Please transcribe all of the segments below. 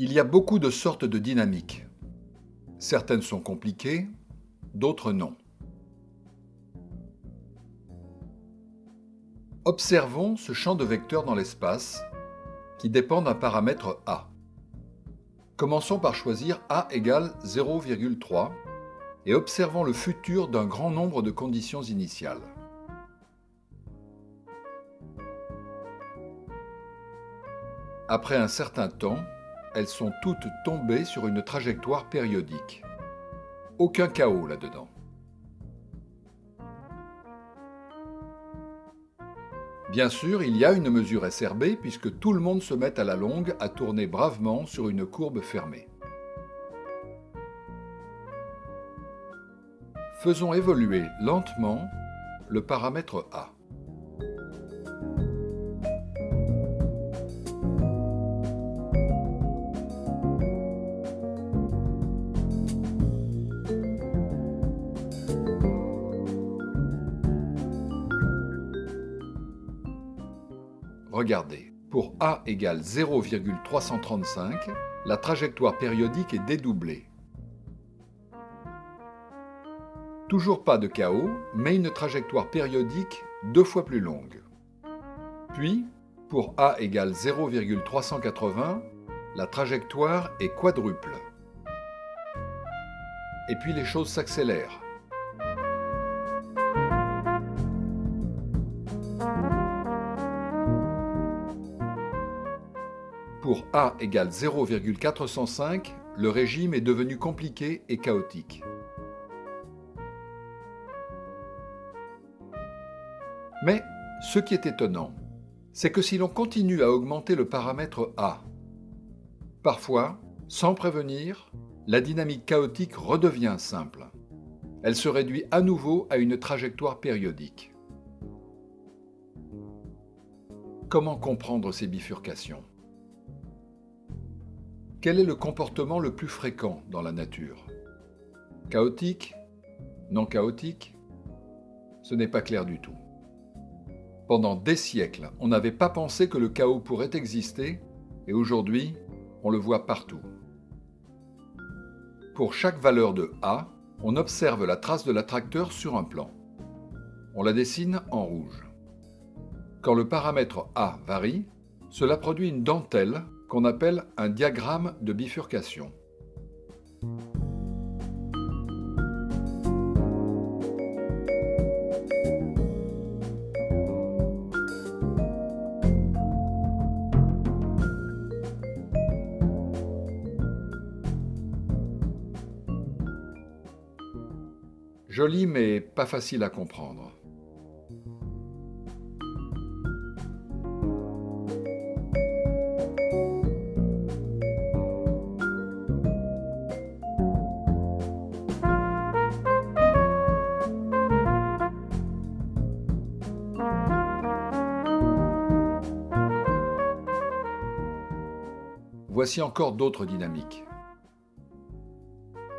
Il y a beaucoup de sortes de dynamiques. Certaines sont compliquées, d'autres non. Observons ce champ de vecteurs dans l'espace qui dépend d'un paramètre A. Commençons par choisir A égale 0,3 et observons le futur d'un grand nombre de conditions initiales. Après un certain temps, elles sont toutes tombées sur une trajectoire périodique. Aucun chaos là-dedans. Bien sûr, il y a une mesure SRB puisque tout le monde se met à la longue à tourner bravement sur une courbe fermée. Faisons évoluer lentement le paramètre A. Pour A égale 0,335, la trajectoire périodique est dédoublée. Toujours pas de chaos, mais une trajectoire périodique deux fois plus longue. Puis, pour A égale 0,380, la trajectoire est quadruple. Et puis les choses s'accélèrent. Pour A égale 0,405, le régime est devenu compliqué et chaotique. Mais ce qui est étonnant, c'est que si l'on continue à augmenter le paramètre A, parfois, sans prévenir, la dynamique chaotique redevient simple. Elle se réduit à nouveau à une trajectoire périodique. Comment comprendre ces bifurcations? Quel est le comportement le plus fréquent dans la nature? Chaotique? Non chaotique? Ce n'est pas clair du tout. Pendant des siècles, on n'avait pas pensé que le chaos pourrait exister, et aujourd'hui, on le voit partout. Pour chaque valeur de A, on observe la trace de l'attracteur sur un plan. On la dessine en rouge. Quand le paramètre A varie, cela produit une dentelle qu'on appelle un diagramme de bifurcation. Joli mais pas facile à comprendre. Voici encore d'autres dynamiques.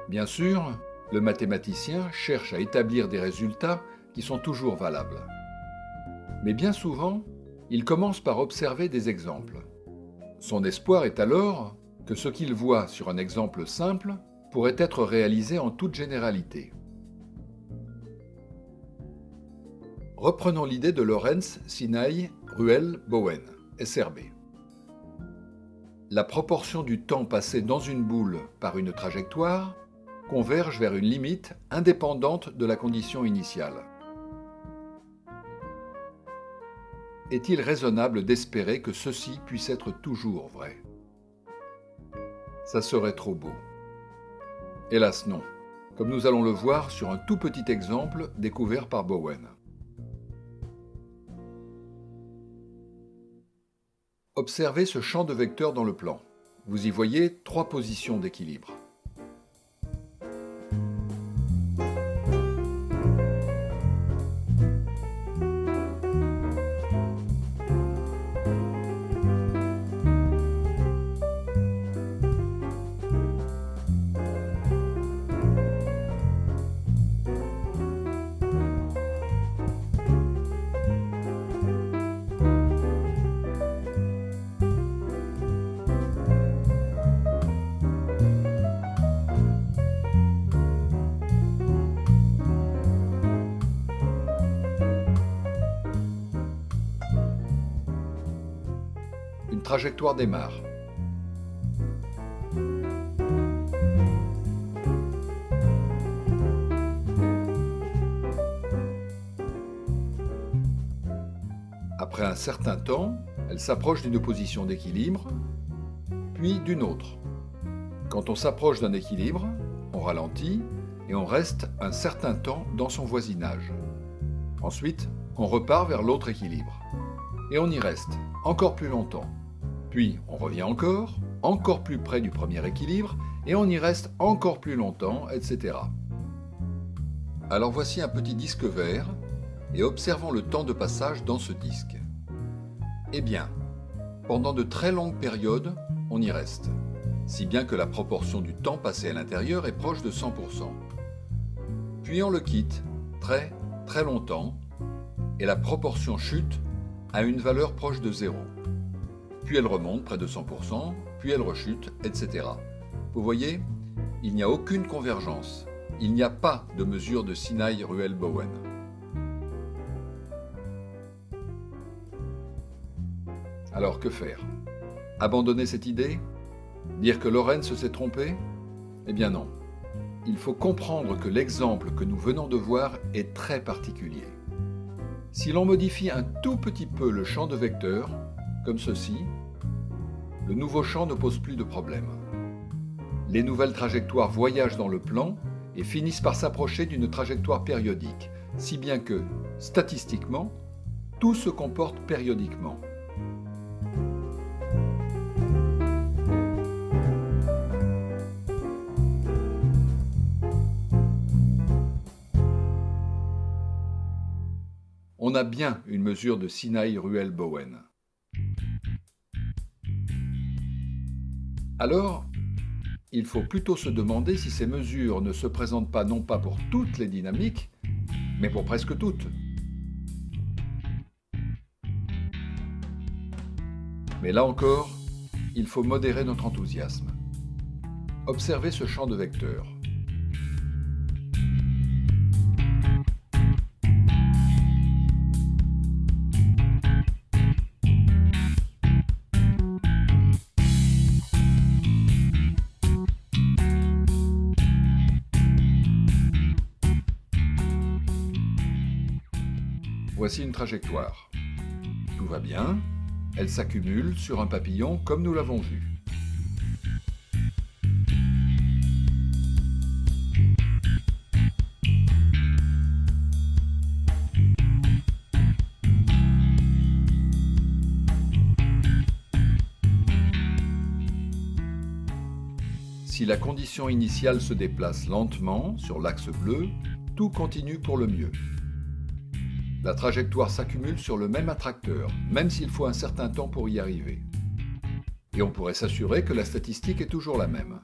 Bien sûr, le mathématicien cherche à établir des résultats qui sont toujours valables. Mais bien souvent, il commence par observer des exemples. Son espoir est alors que ce qu'il voit sur un exemple simple pourrait être réalisé en toute généralité. Reprenons l'idée de Lorenz, Sinaï, Ruel, Bowen, SRB la proportion du temps passé dans une boule par une trajectoire converge vers une limite indépendante de la condition initiale. Est-il raisonnable d'espérer que ceci puisse être toujours vrai? Ça serait trop beau. Hélas non, comme nous allons le voir sur un tout petit exemple découvert par Bowen. Observez ce champ de vecteurs dans le plan. Vous y voyez trois positions d'équilibre. Trajectoire démarre. Après un certain temps, elle s'approche d'une position d'équilibre, puis d'une autre. Quand on s'approche d'un équilibre, on ralentit et on reste un certain temps dans son voisinage. Ensuite, on repart vers l'autre équilibre. Et on y reste encore plus longtemps. Puis on revient encore, encore plus près du premier équilibre, et on y reste encore plus longtemps, etc. Alors voici un petit disque vert, et observons le temps de passage dans ce disque. Eh bien, pendant de très longues périodes, on y reste, si bien que la proportion du temps passé à l'intérieur est proche de 100%. Puis on le quitte, très très longtemps, et la proportion chute à une valeur proche de zéro. Puis elle remonte près de 100%, puis elle rechute, etc. Vous voyez, il n'y a aucune convergence. Il n'y a pas de mesure de Sinai-Ruel-Bowen. Alors que faire? Abandonner cette idée? Dire que Lorenz s'est trompé? Eh bien non. Il faut comprendre que l'exemple que nous venons de voir est très particulier. Si l'on modifie un tout petit peu le champ de vecteurs, comme ceci, le nouveau champ ne pose plus de problème. Les nouvelles trajectoires voyagent dans le plan et finissent par s'approcher d'une trajectoire périodique, si bien que, statistiquement, tout se comporte périodiquement. on a bien une mesure de Sinaï-Ruel-Bowen. Alors, il faut plutôt se demander si ces mesures ne se présentent pas non pas pour toutes les dynamiques, mais pour presque toutes. Mais là encore, il faut modérer notre enthousiasme. Observez ce champ de vecteurs. Voici une trajectoire. Tout va bien, elle s'accumule sur un papillon comme nous l'avons vu. Si la condition initiale se déplace lentement sur l'axe bleu, tout continue pour le mieux la trajectoire s'accumule sur le même attracteur, même s'il faut un certain temps pour y arriver. Et on pourrait s'assurer que la statistique est toujours la même.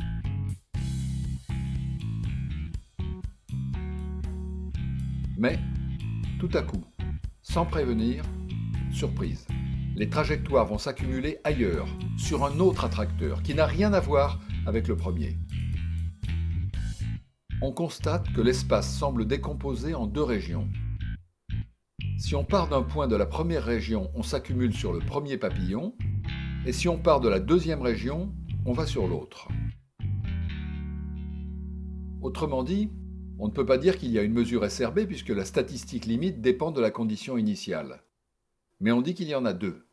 Mais, tout à coup, sans prévenir, surprise, les trajectoires vont s'accumuler ailleurs, sur un autre attracteur qui n'a rien à voir avec le premier. On constate que l'espace semble décomposé en deux régions, si on part d'un point de la première région, on s'accumule sur le premier papillon, et si on part de la deuxième région, on va sur l'autre. Autrement dit, on ne peut pas dire qu'il y a une mesure SRB puisque la statistique limite dépend de la condition initiale. Mais on dit qu'il y en a deux.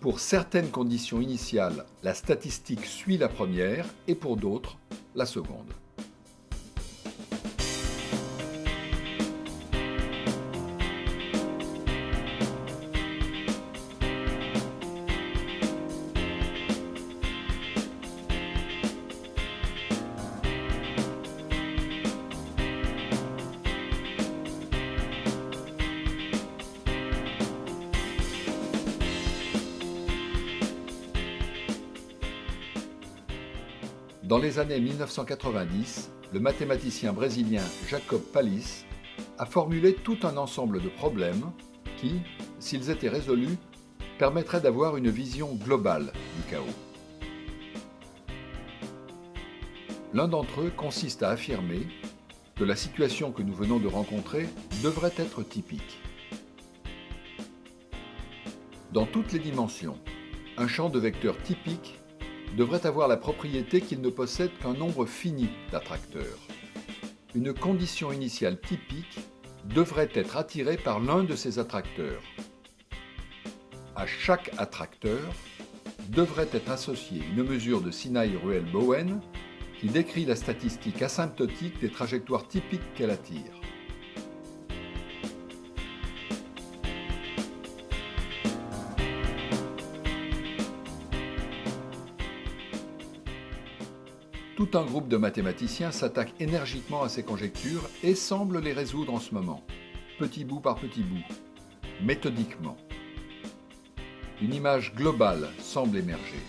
Pour certaines conditions initiales, la statistique suit la première et pour d'autres, la seconde. Dans les années 1990, le mathématicien brésilien Jacob Pallis a formulé tout un ensemble de problèmes qui, s'ils étaient résolus, permettraient d'avoir une vision globale du chaos. L'un d'entre eux consiste à affirmer que la situation que nous venons de rencontrer devrait être typique. Dans toutes les dimensions, Un champ de vecteurs typique devrait avoir la propriété qu'il ne possède qu'un nombre fini d'attracteurs. Une condition initiale typique devrait être attirée par l'un de ces attracteurs. À chaque attracteur devrait être associée une mesure de Sinai-Ruel-Bowen qui décrit la statistique asymptotique des trajectoires typiques qu'elle attire. Tout un groupe de mathématiciens s'attaque énergiquement à ces conjectures et semble les résoudre en ce moment, petit bout par petit bout, méthodiquement. Une image globale semble émerger.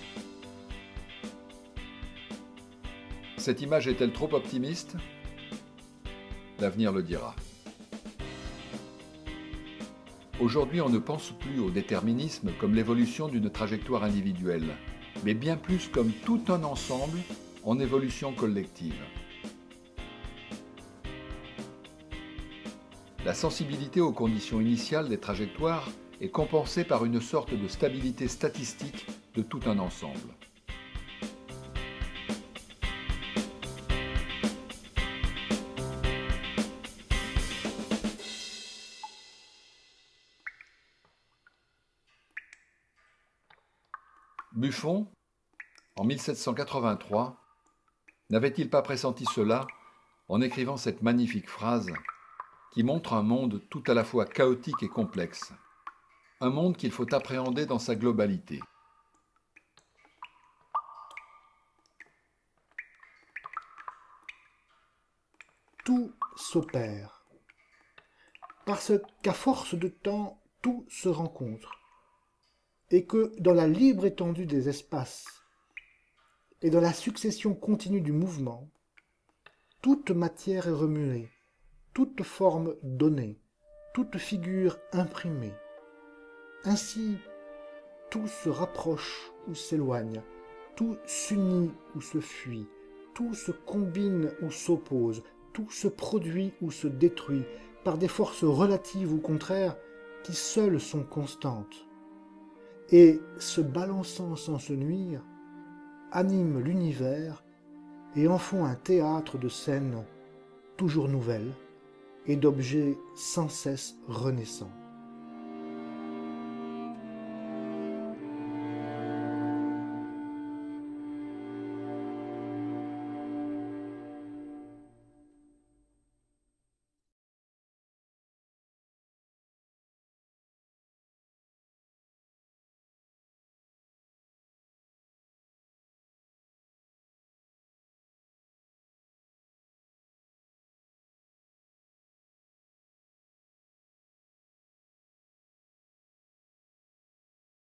Cette image est-elle trop optimiste? L'avenir le dira. Aujourd'hui, on ne pense plus au déterminisme comme l'évolution d'une trajectoire individuelle, mais bien plus comme tout un ensemble en évolution collective. La sensibilité aux conditions initiales des trajectoires est compensée par une sorte de stabilité statistique de tout un ensemble. Buffon, en 1783, N'avait-il pas pressenti cela en écrivant cette magnifique phrase qui montre un monde tout à la fois chaotique et complexe, un monde qu'il faut appréhender dans sa globalité. Tout s'opère, parce qu'à force de temps, tout se rencontre, et que dans la libre étendue des espaces, et dans la succession continue du mouvement, toute matière est remuée, toute forme donnée, toute figure imprimée. Ainsi, tout se rapproche ou s'éloigne, tout s'unit ou se fuit, tout se combine ou s'oppose, tout se produit ou se détruit par des forces relatives ou contraires qui seules sont constantes. Et, se balançant sans se nuire, animent l'univers et en font un théâtre de scènes toujours nouvelles et d'objets sans cesse renaissants.